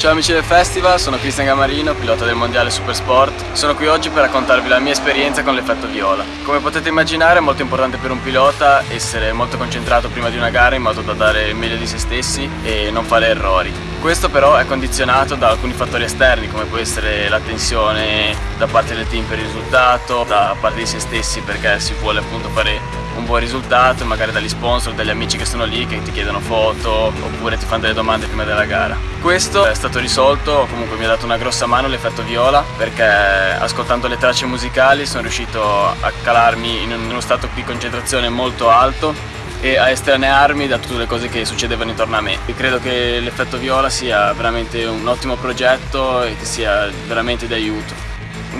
Ciao amici del festival, sono Cristian Gamarino, pilota del mondiale Supersport. Sono qui oggi per raccontarvi la mia esperienza con l'effetto viola. Come potete immaginare è molto importante per un pilota essere molto concentrato prima di una gara in modo da dare il meglio di se stessi e non fare errori. Questo però è condizionato da alcuni fattori esterni come può essere la tensione da parte del team per il risultato, da parte di se stessi perché si vuole appunto fare un buon risultato, magari dagli sponsor, dagli amici che sono lì, che ti chiedono foto oppure ti fanno delle domande prima della gara. Questo è stato risolto, comunque mi ha dato una grossa mano l'effetto viola perché ascoltando le tracce musicali sono riuscito a calarmi in uno stato di concentrazione molto alto e a estranearmi da tutte le cose che succedevano intorno a me. E credo che l'effetto viola sia veramente un ottimo progetto e che sia veramente di aiuto.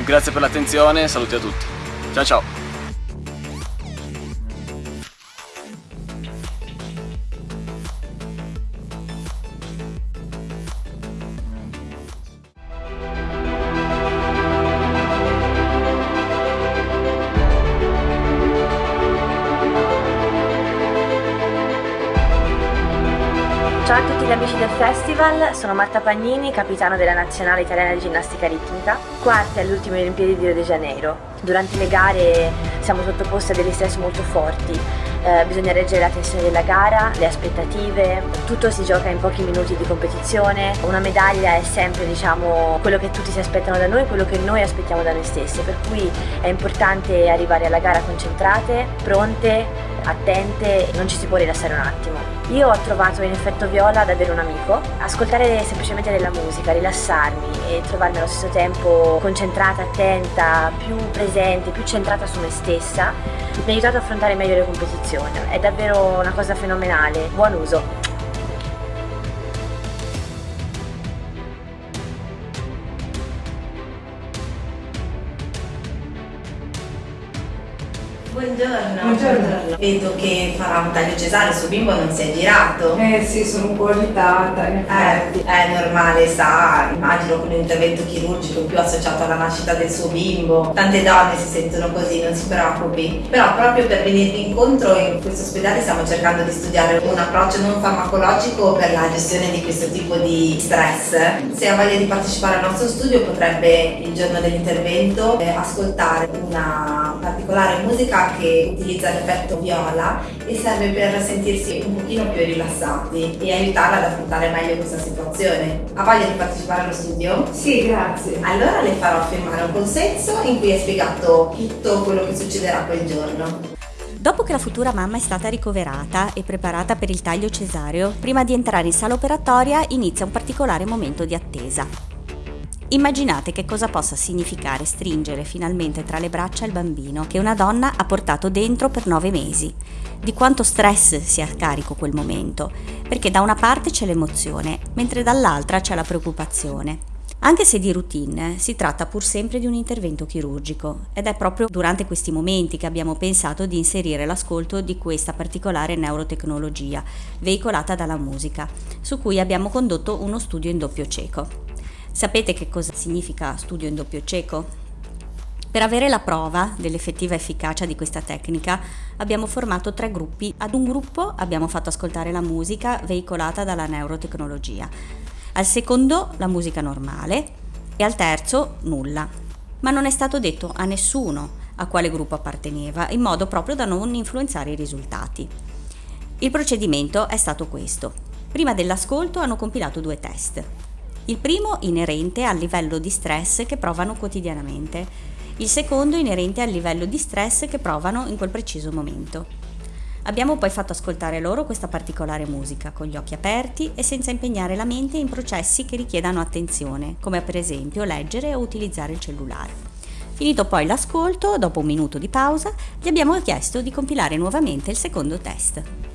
Grazie per l'attenzione, saluti a tutti. Ciao ciao! A tutti gli amici del festival, sono Marta Pagnini, capitano della nazionale italiana di ginnastica ritmica, quarta alle ultime Olimpiadi di Rio de Janeiro. Durante le gare siamo sottoposti a degli stress molto forti, eh, bisogna reggere la tensione della gara, le aspettative, tutto si gioca in pochi minuti di competizione, una medaglia è sempre diciamo, quello che tutti si aspettano da noi, quello che noi aspettiamo da noi stessi, per cui è importante arrivare alla gara concentrate, pronte, attente, non ci si può rilassare un attimo. Io ho trovato in effetto Viola davvero un amico, ascoltare semplicemente della musica, rilassarmi e trovarmi allo stesso tempo concentrata, attenta, più presente, più centrata su me stessa, mi ha aiutato ad affrontare meglio le competizioni. È davvero una cosa fenomenale, buon uso! Buongiorno. Buongiorno. Vedo che farà un taglio cesare, il suo bimbo non si è girato. Eh sì, sono un po' agitata. Eh, è normale, sa, immagino con un intervento chirurgico più associato alla nascita del suo bimbo. Tante donne si sentono così, non si preoccupi. Però proprio per venirvi incontro in questo ospedale stiamo cercando di studiare un approccio non farmacologico per la gestione di questo tipo di stress. Se ha voglia di partecipare al nostro studio potrebbe il giorno dell'intervento eh, ascoltare una particolare musica che utilizza l'effetto viola e serve per sentirsi un pochino più rilassati e aiutarla ad affrontare meglio questa situazione. Ha voglia di partecipare allo studio? Sì, grazie. Allora le farò firmare un consenso in cui è spiegato tutto quello che succederà quel giorno. Dopo che la futura mamma è stata ricoverata e preparata per il taglio cesareo, prima di entrare in sala operatoria inizia un particolare momento di attesa. Immaginate che cosa possa significare stringere finalmente tra le braccia il bambino che una donna ha portato dentro per nove mesi. Di quanto stress sia a carico quel momento, perché da una parte c'è l'emozione, mentre dall'altra c'è la preoccupazione. Anche se di routine, si tratta pur sempre di un intervento chirurgico ed è proprio durante questi momenti che abbiamo pensato di inserire l'ascolto di questa particolare neurotecnologia veicolata dalla musica, su cui abbiamo condotto uno studio in doppio cieco. Sapete che cosa significa studio in doppio cieco? Per avere la prova dell'effettiva efficacia di questa tecnica abbiamo formato tre gruppi. Ad un gruppo abbiamo fatto ascoltare la musica veicolata dalla neurotecnologia, al secondo la musica normale e al terzo nulla. Ma non è stato detto a nessuno a quale gruppo apparteneva, in modo proprio da non influenzare i risultati. Il procedimento è stato questo. Prima dell'ascolto hanno compilato due test. Il primo inerente al livello di stress che provano quotidianamente, il secondo inerente al livello di stress che provano in quel preciso momento. Abbiamo poi fatto ascoltare loro questa particolare musica con gli occhi aperti e senza impegnare la mente in processi che richiedano attenzione, come per esempio leggere o utilizzare il cellulare. Finito poi l'ascolto, dopo un minuto di pausa, gli abbiamo chiesto di compilare nuovamente il secondo test.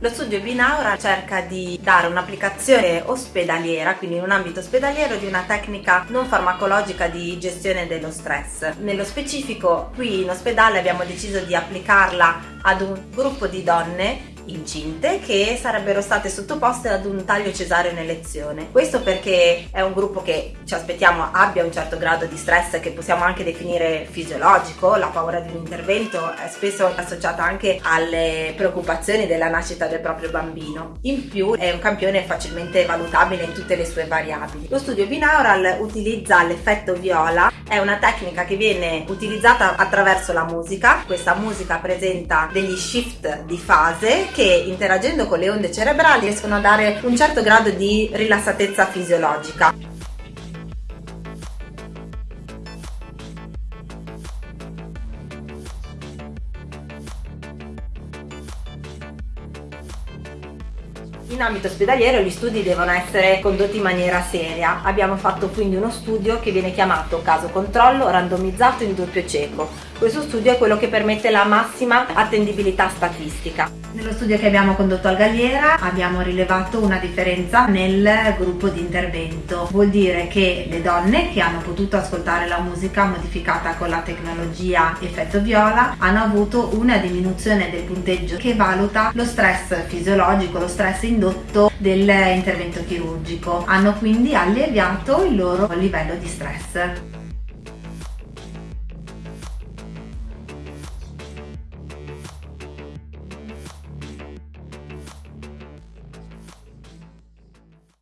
Lo studio Binaura cerca di dare un'applicazione ospedaliera, quindi in un ambito ospedaliero, di una tecnica non farmacologica di gestione dello stress. Nello specifico, qui in ospedale abbiamo deciso di applicarla ad un gruppo di donne incinte che sarebbero state sottoposte ad un taglio cesareo in elezione. Questo perché è un gruppo che ci aspettiamo abbia un certo grado di stress che possiamo anche definire fisiologico, la paura di un intervento è spesso associata anche alle preoccupazioni della nascita del proprio bambino. In più è un campione facilmente valutabile in tutte le sue variabili. Lo studio binaural utilizza l'effetto viola, è una tecnica che viene utilizzata attraverso la musica, questa musica presenta degli shift di fase che interagendo con le onde cerebrali riescono a dare un certo grado di rilassatezza fisiologica. In ambito ospedaliero gli studi devono essere condotti in maniera seria. Abbiamo fatto quindi uno studio che viene chiamato caso controllo randomizzato in doppio cieco. Questo studio è quello che permette la massima attendibilità statistica. Nello studio che abbiamo condotto al Galliera abbiamo rilevato una differenza nel gruppo di intervento. Vuol dire che le donne che hanno potuto ascoltare la musica modificata con la tecnologia effetto viola hanno avuto una diminuzione del punteggio che valuta lo stress fisiologico, lo stress indotto dell'intervento chirurgico. Hanno quindi alleviato il loro livello di stress.